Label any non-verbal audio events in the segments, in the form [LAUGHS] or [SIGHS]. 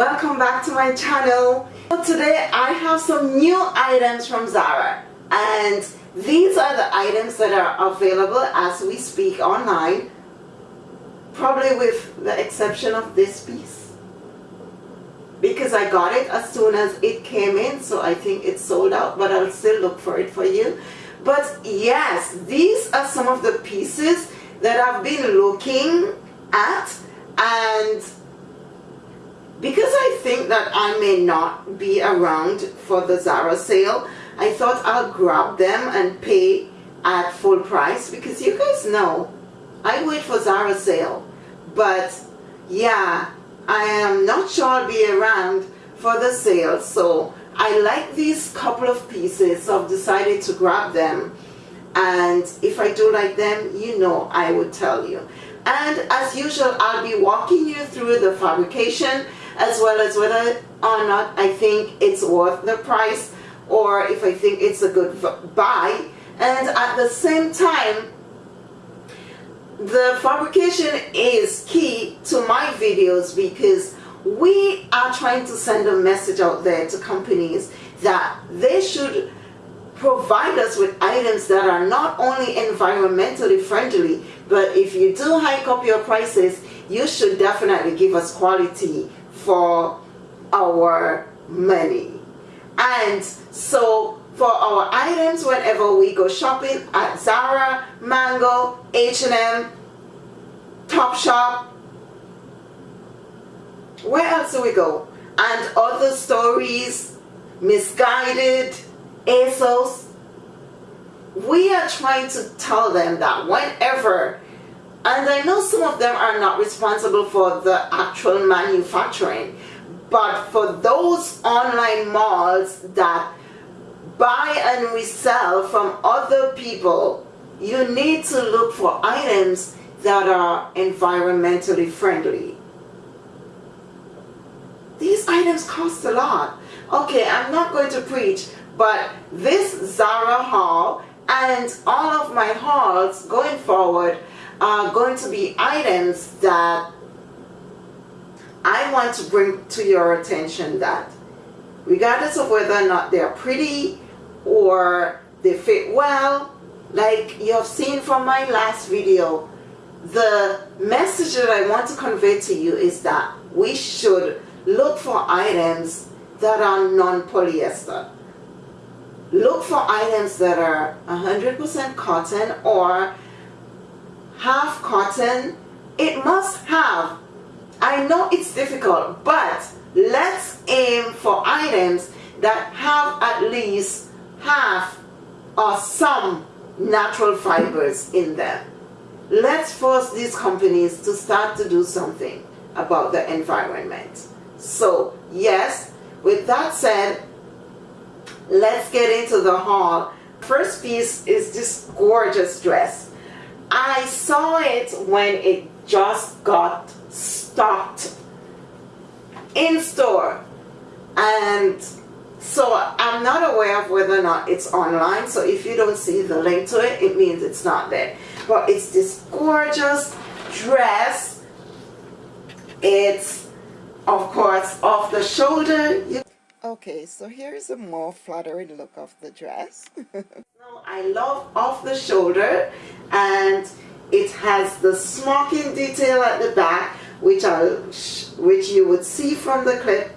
welcome back to my channel. Today I have some new items from Zara and these are the items that are available as we speak online probably with the exception of this piece because I got it as soon as it came in so I think it's sold out but I'll still look for it for you. But yes these are some of the pieces that I've been looking at and because I think that I may not be around for the Zara sale, I thought I'll grab them and pay at full price because you guys know I wait for Zara sale. But yeah, I am not sure I'll be around for the sale. So I like these couple of pieces, so I've decided to grab them. And if I do like them, you know I would tell you. And as usual, I'll be walking you through the fabrication as well as whether or not I think it's worth the price or if I think it's a good buy. And at the same time the fabrication is key to my videos because we are trying to send a message out there to companies that they should provide us with items that are not only environmentally friendly but if you do hike up your prices you should definitely give us quality for our money. And so for our items whenever we go shopping at Zara, Mango, H&M, Topshop, where else do we go? And other stories, Missguided, ASOS, we are trying to tell them that whenever and I know some of them are not responsible for the actual manufacturing, but for those online malls that buy and resell from other people, you need to look for items that are environmentally friendly. These items cost a lot. Okay, I'm not going to preach, but this Zara haul and all of my hauls going forward are going to be items that I want to bring to your attention that regardless of whether or not they're pretty or they fit well, like you have seen from my last video, the message that I want to convey to you is that we should look for items that are non-polyester. Look for items that are 100% cotton or half cotton. It must have. I know it's difficult but let's aim for items that have at least half or some natural fibers in them. Let's force these companies to start to do something about the environment. So yes with that said let's get into the haul. First piece is this gorgeous dress I saw it when it just got stocked in store. And so I'm not aware of whether or not it's online. So if you don't see the link to it it means it's not there. But it's this gorgeous dress. It's of course off the shoulder okay so here is a more flattering look of the dress [LAUGHS] now, I love off the shoulder and it has the smocking detail at the back which I which you would see from the clip.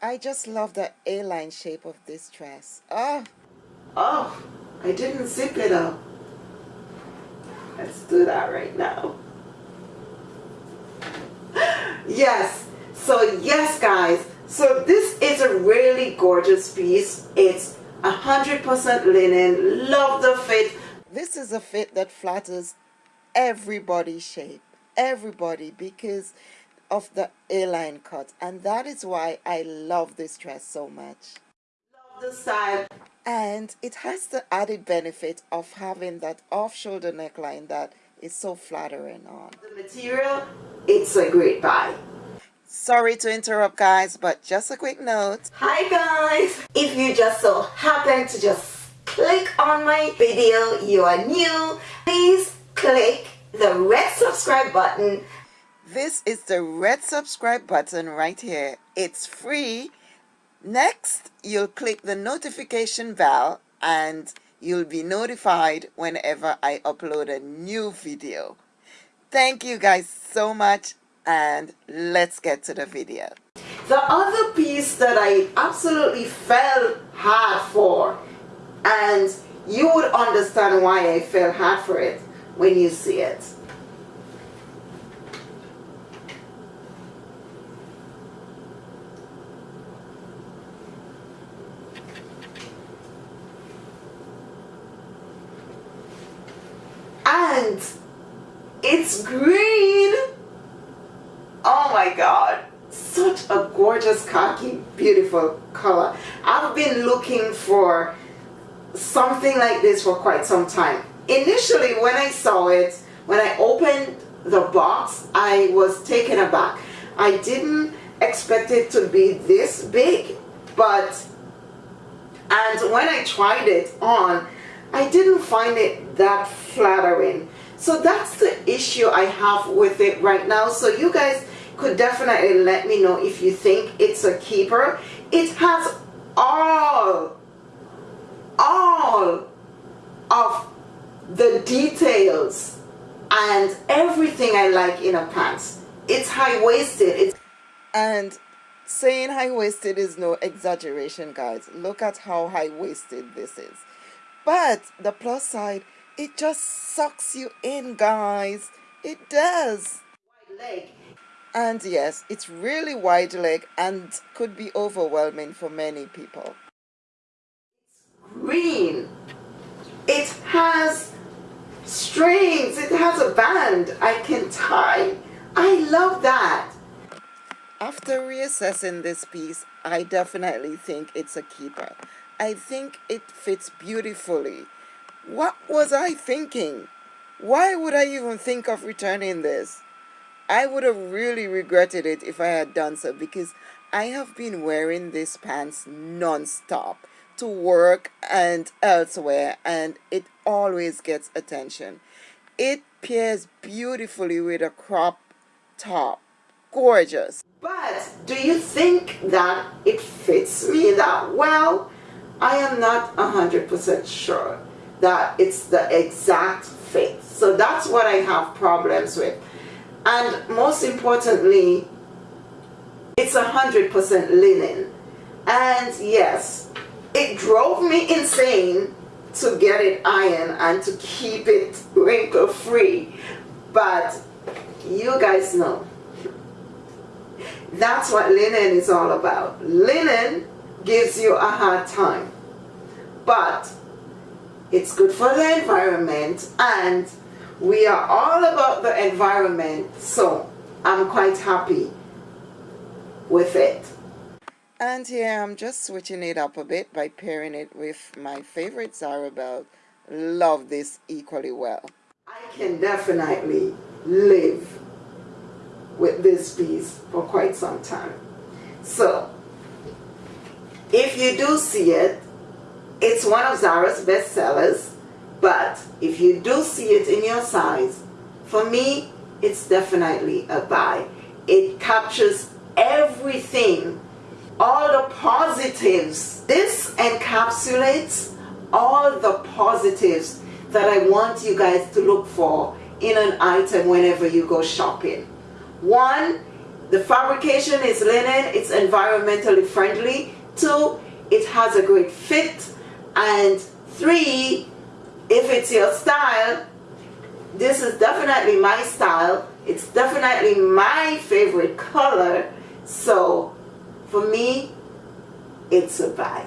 I just love the A-line shape of this dress. Oh, oh, I didn't zip it up. Let's do that right now. [GASPS] yes, so yes guys, so this is a really gorgeous piece. It's 100% linen, love the fit. This is a fit that flatters everybody's shape, everybody, because of the A-line cut. And that is why I love this dress so much. Love the style. And it has the added benefit of having that off-shoulder neckline that is so flattering on. The material, it's a great buy. Sorry to interrupt guys, but just a quick note. Hi guys! If you just so happen to just click on my video, you are new, please click the red subscribe button. this is the red subscribe button right here. It's free. Next, you'll click the notification bell and you'll be notified whenever I upload a new video. Thank you guys so much and let's get to the video. The other piece that I absolutely fell hard for and you would understand why I fell hard for it when you see it. And it's green. Oh my God. Such a gorgeous khaki, beautiful color. I've been looking for something like this for quite some time. Initially, when I saw it, when I opened the box, I was taken aback. I didn't expect it to be this big, but, and when I tried it on, I didn't find it that flattering. So that's the issue I have with it right now. So you guys could definitely let me know if you think it's a keeper. It has all, all of the details and everything I like in a pants. It's high-waisted. It's and saying high-waisted is no exaggeration, guys. Look at how high-waisted this is. But the plus side, it just sucks you in, guys. It does. Leg. And yes, it's really wide leg and could be overwhelming for many people. green. It has strings. It has a band I can tie. I love that. After reassessing this piece, I definitely think it's a keeper. I think it fits beautifully. What was I thinking? Why would I even think of returning this? I would have really regretted it if I had done so because I have been wearing these pants non-stop to work and elsewhere and it always gets attention. It pairs beautifully with a crop top. Gorgeous. But do you think that it fits me that well? I am not 100% sure that it's the exact fit. So that's what I have problems with. And most importantly, it's a 100% linen. And yes, it drove me insane to get it ironed and to keep it [LAUGHS] wrinkle free. But you guys know, that's what linen is all about. Linen gives you a hard time. But it's good for the environment and we are all about the environment so I'm quite happy with it. And here I'm just switching it up a bit by pairing it with my favorite Zara belt. Love this equally well. I can definitely live with this piece for quite some time. So, if you do see it, it's one of Zara's best sellers, but if you do see it in your size, for me, it's definitely a buy. It captures everything, all the positives. This encapsulates all the positives that I want you guys to look for in an item whenever you go shopping. One, the fabrication is linen, it's environmentally friendly. Two, it has a great fit. And three, if it's your style, this is definitely my style. It's definitely my favorite color. So for me, it's a buy.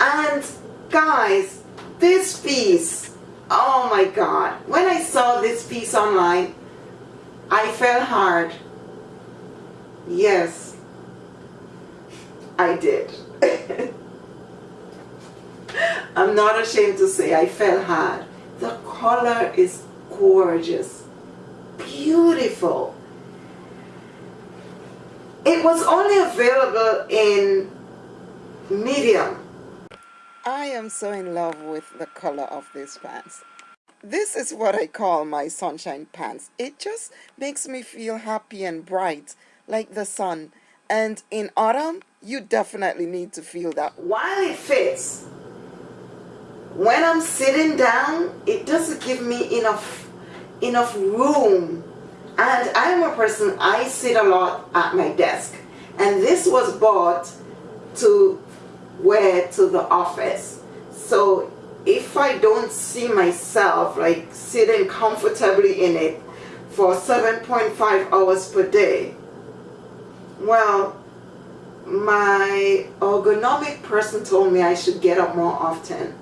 And guys, this piece, oh my God. When I saw this piece online, I fell hard. Yes, I did. [LAUGHS] I'm not ashamed to say I fell hard. The color is gorgeous, beautiful. It was only available in medium. I am so in love with the color of these pants. this is what I call my sunshine pants. It just makes me feel happy and bright like the sun. And in autumn, you definitely need to feel that. While it fits, when I'm sitting down, it doesn't give me enough enough room. And I'm a person, I sit a lot at my desk. And this was bought to wear to the office. So if I don't see myself like sitting comfortably in it for 7.5 hours per day, well, my ergonomic person told me I should get up more often.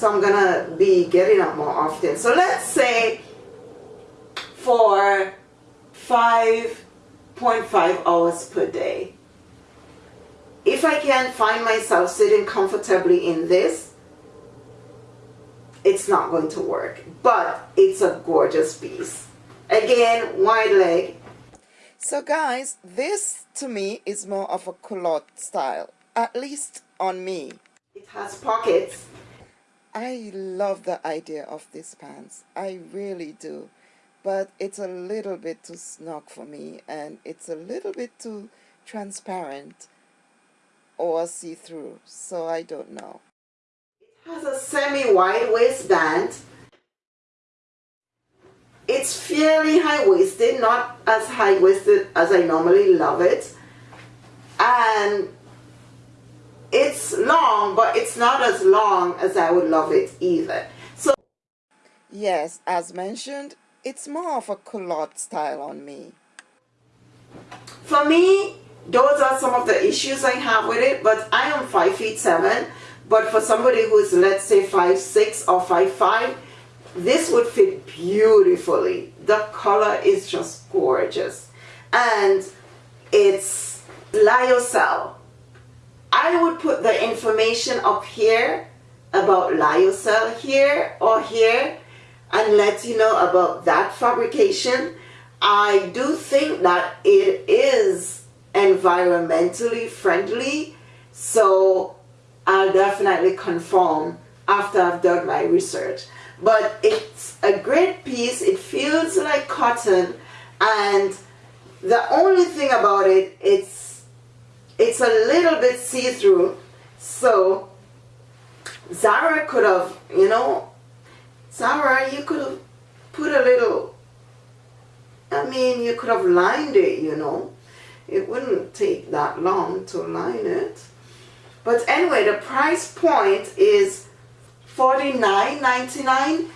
So I'm gonna be getting up more often. So let's say for 5.5 hours per day. If I can find myself sitting comfortably in this, it's not going to work. But it's a gorgeous piece. Again, wide leg. So guys, this to me is more of a culotte style, at least on me. It has pockets. I love the idea of these pants. I really do. But it's a little bit too snug for me and it's a little bit too transparent or see-through, so I don't know. It has a semi-wide waistband. It's fairly high-waisted, not as high-waisted as I normally love it. And it's long, but it's not as long as I would love it either. So, yes, as mentioned, it's more of a culotte style on me. For me, those are some of the issues I have with it, but I am 5 feet 7. But for somebody who is, let's say, five six or five five, this would fit beautifully. The color is just gorgeous. And it's Lyocell. I would put the information up here about Lyocell here or here and let you know about that fabrication. I do think that it is environmentally friendly, so I'll definitely confirm after I've done my research. But it's a great piece, it feels like cotton, and the only thing about it, it's, it's a little bit see-through, so Zara could have, you know, Zara, you could have put a little, I mean, you could have lined it, you know. It wouldn't take that long to line it. But anyway, the price point is $49.99.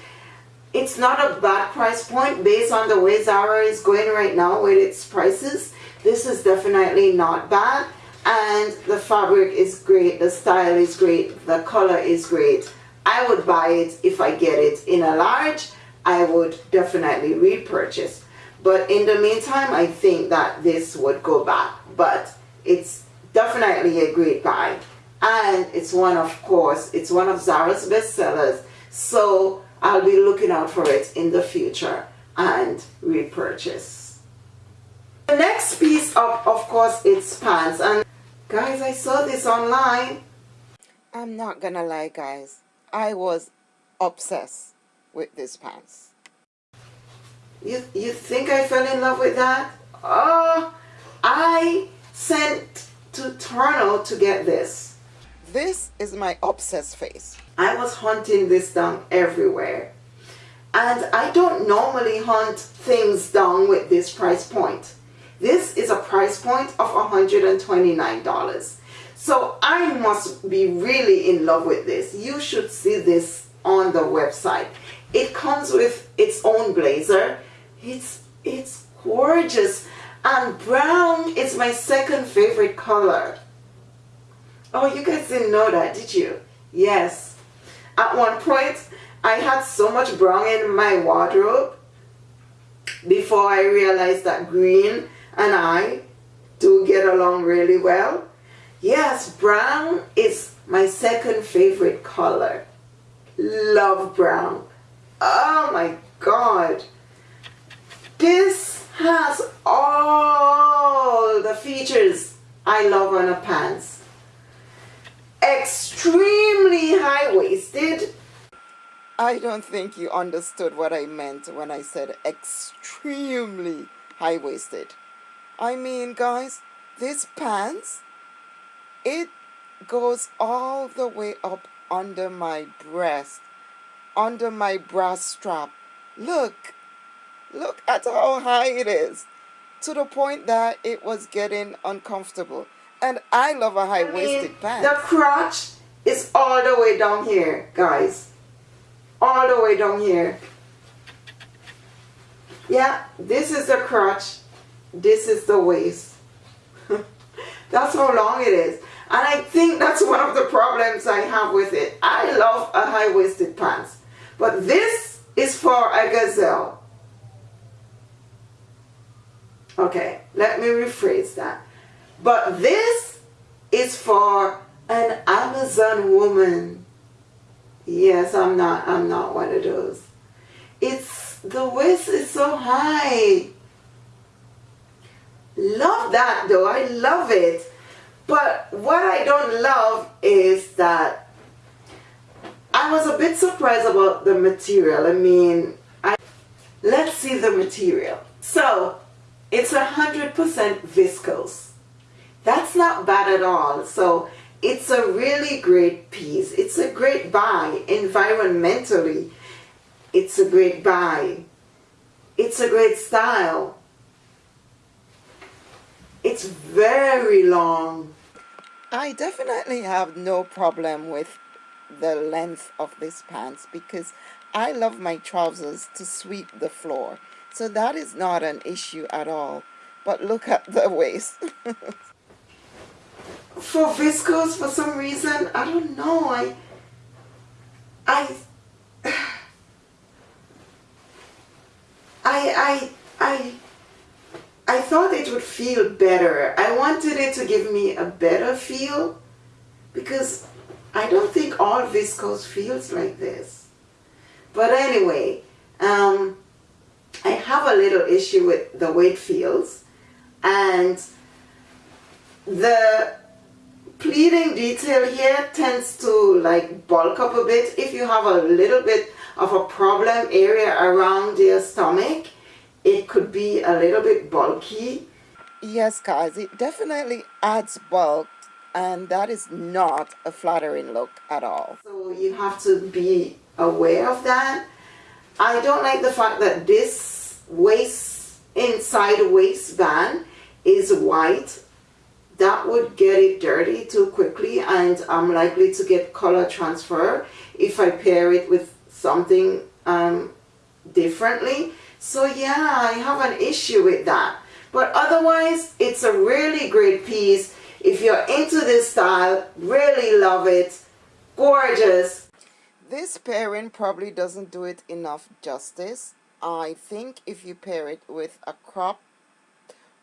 It's not a bad price point based on the way Zara is going right now with its prices. This is definitely not bad. And the fabric is great, the style is great, the color is great. I would buy it if I get it in a large. I would definitely repurchase. But in the meantime, I think that this would go back. But it's definitely a great buy. And it's one, of course, it's one of Zara's bestsellers. So I'll be looking out for it in the future and repurchase. The next piece of, of course, it's pants. And guys, I saw this online. I'm not gonna lie, guys. I was obsessed with these pants. You, you think I fell in love with that? Oh, I sent to Toronto to get this. This is my obsessed face. I was hunting this down everywhere. And I don't normally hunt things down with this price point. This is a price point of $129. So I must be really in love with this. You should see this on the website. It comes with its own blazer. It's, it's gorgeous. And brown is my second favorite color. Oh, you guys didn't know that, did you? Yes. At one point, I had so much brown in my wardrobe before I realized that green and I do get along really well. Yes, brown is my second favorite color. Love brown. Oh my God. This has all the features I love on a pants. Extremely high-waisted. I don't think you understood what I meant when I said extremely high-waisted. I mean, guys, this pants, it goes all the way up under my breast, under my bra strap. Look, look at how high it is to the point that it was getting uncomfortable. And I love a high-waisted I mean, pants. The crotch is all the way down here, guys. All the way down here. Yeah, this is the crotch. This is the waist. [LAUGHS] that's how long it is. And I think that's one of the problems I have with it. I love a high-waisted pants. But this is for a gazelle. Okay, let me rephrase that. But this is for an Amazon woman. Yes, I'm not I'm not one of those. It's the waist is so high. Love that though. I love it. But what I don't love is that I was a bit surprised about the material. I mean, I, let's see the material. So, it's a 100% viscose. That's not bad at all. So, it's a really great piece. It's a great buy environmentally. It's a great buy. It's a great style. It's very long. I definitely have no problem with the length of this pants because I love my trousers to sweep the floor. So that is not an issue at all. But look at the [LAUGHS] waist. for viscose, for some reason, I don't know, I, I, [SIGHS] I, I, I I thought it would feel better. I wanted it to give me a better feel because I don't think all viscose feels like this. But anyway, um, I have a little issue with the way it feels and the pleating detail here tends to like bulk up a bit if you have a little bit of a problem area around your stomach it could be a little bit bulky. Yes, guys, it definitely adds bulk and that is not a flattering look at all. So you have to be aware of that. I don't like the fact that this waist, inside waistband is white. That would get it dirty too quickly and I'm likely to get color transfer if I pair it with something um, differently. So yeah, I have an issue with that. But otherwise, it's a really great piece. If you're into this style, really love it. Gorgeous. This pairing probably doesn't do it enough justice. I think if you pair it with a crop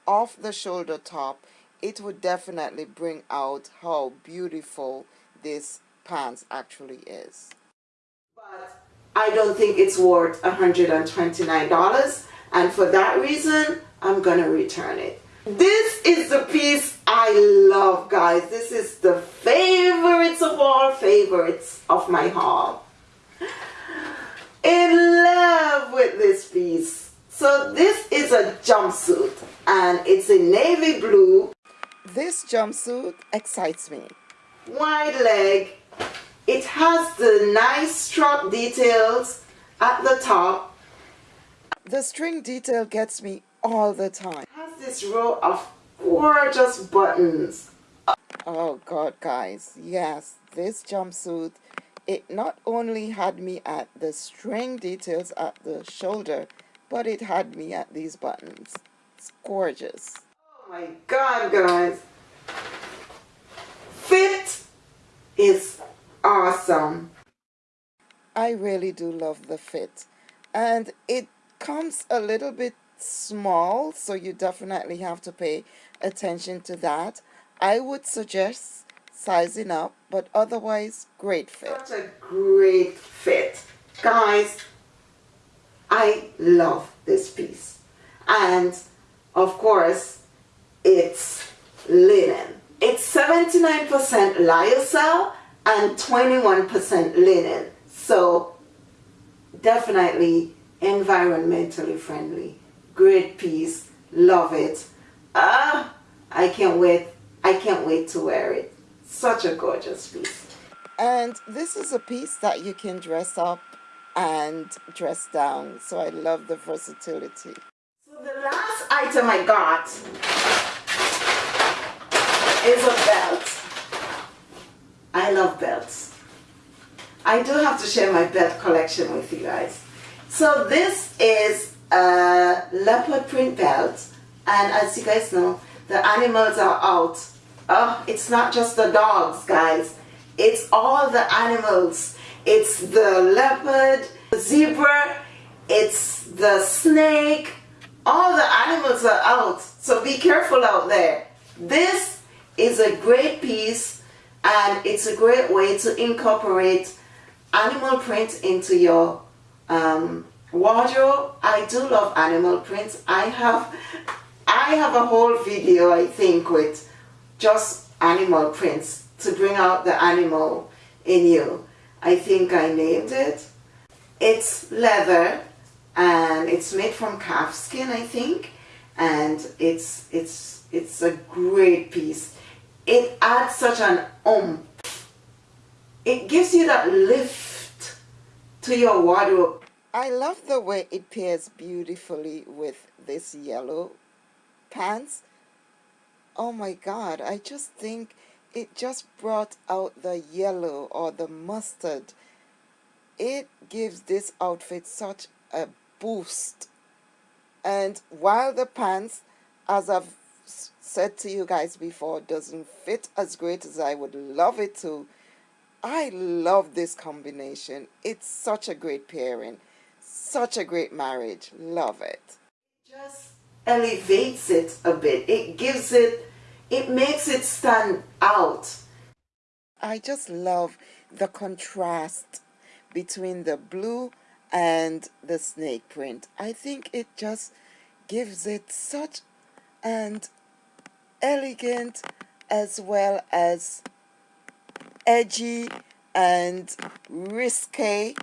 off the shoulder top, it would definitely bring out how beautiful this pants actually is. But I don't think it's worth $129 and for that reason I'm gonna return it. This is the piece I love guys. This is the favorites of all favorites of my haul. In love with this piece. So this is a jumpsuit and it's in navy blue. This jumpsuit excites me. Wide leg it has the nice strap details at the top. The string detail gets me all the time. It has this row of gorgeous buttons. Oh god guys, yes, this jumpsuit, it not only had me at the string details at the shoulder, but it had me at these buttons. It's gorgeous. Oh my god guys. Fit is awesome. I really do love the fit. And it comes a little bit small, so you definitely have to pay attention to that. I would suggest sizing up, but otherwise, great fit. Such a great fit. Guys, I love this piece. And, of course, it's linen. It's 79% lyocell and 21% linen. So definitely environmentally friendly. Great piece. Love it. Ah, I can't wait. I can't wait to wear it. Such a gorgeous piece. And this is a piece that you can dress up and dress down. So I love the versatility. So the last item I got is a belt. I love belts. I do have to share my belt collection with you guys. So this is a leopard print belt and as you guys know the animals are out. Oh, it's not just the dogs guys. It's all the animals. It's the leopard, the zebra, it's the snake. All the animals are out. So be careful out there. This is a great piece and it's a great way to incorporate animal print into your um, wardrobe. I do love animal prints. I have I have a whole video I think with just animal prints to bring out the animal in you. I think I named it. It's leather and it's made from calf skin I think and it's it's it's a great piece. It adds such an oomph. it gives you that lift to your wardrobe. I love the way it pairs beautifully with this yellow pants. Oh my god, I just think it just brought out the yellow or the mustard. It gives this outfit such a boost. And while the pants, as I've said to you guys before, doesn't fit as great as I would love it to, I love this combination. It's such a great pairing. Such a great marriage. Love it. Just elevates it a bit. It gives it, it makes it stand out. I just love the contrast between the blue and the snake print. I think it just gives it such an elegant as well as edgy and risque.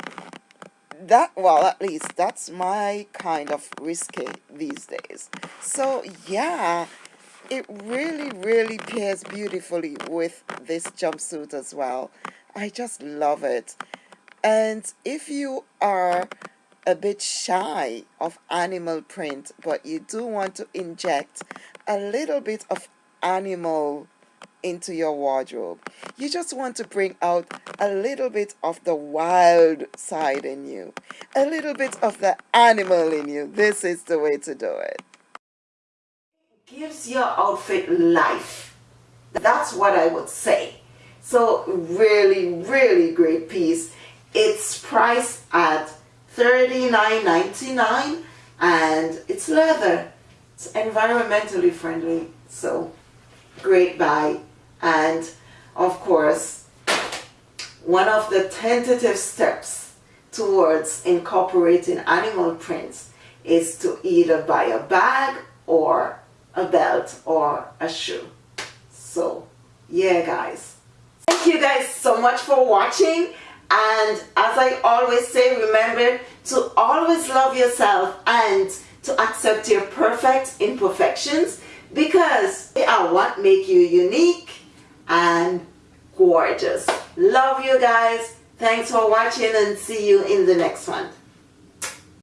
That well at least that's my kind of risque these days. So yeah it really really pairs beautifully with this jumpsuit as well. I just love it. And if you are a bit shy of animal print but you do want to inject a little bit of animal into your wardrobe. You just want to bring out a little bit of the wild side in you, a little bit of the animal in you. This is the way to do it. Gives your outfit life. That's what I would say. So really, really great piece. It's priced at $39.99 and it's leather. It's environmentally friendly. So great buy and of course one of the tentative steps towards incorporating animal prints is to either buy a bag or a belt or a shoe so yeah guys thank you guys so much for watching and as I always say remember to always love yourself and to accept your perfect imperfections because they are what make you unique and gorgeous. Love you guys. Thanks for watching and see you in the next one.